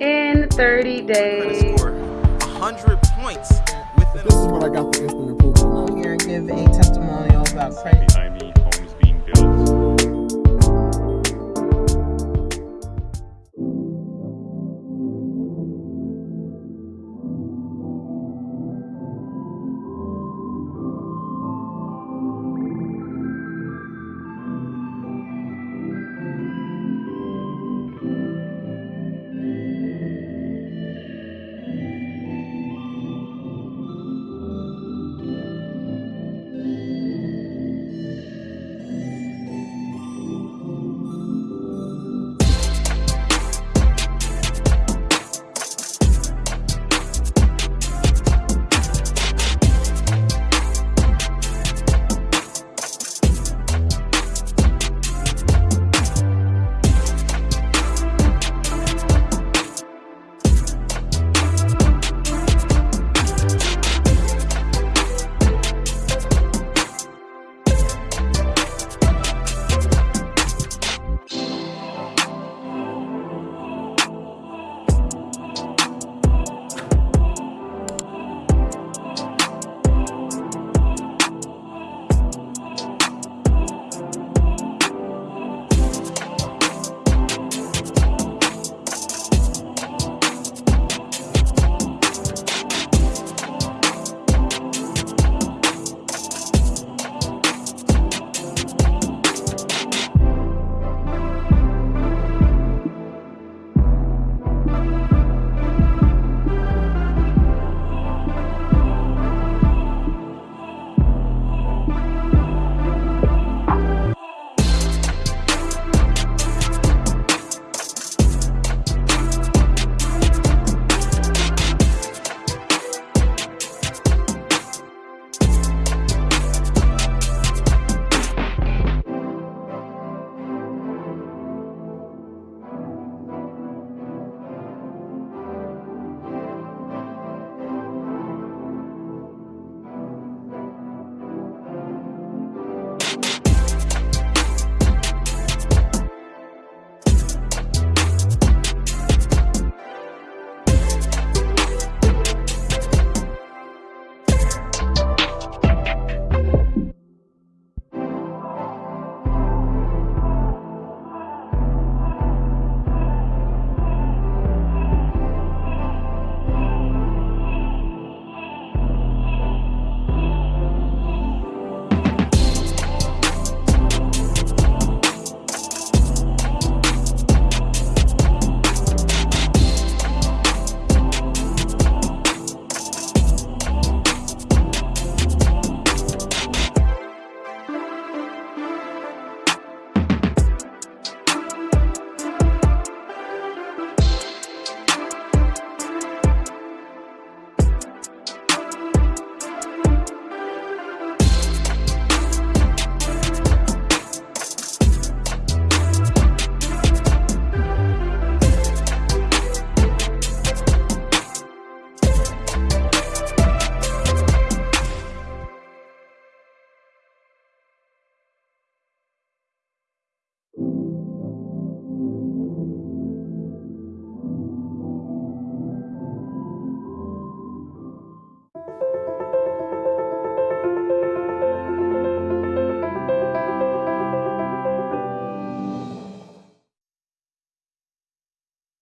in 30 days. I 100 points within This is what I got for instant approval. I'm here give a testimonial about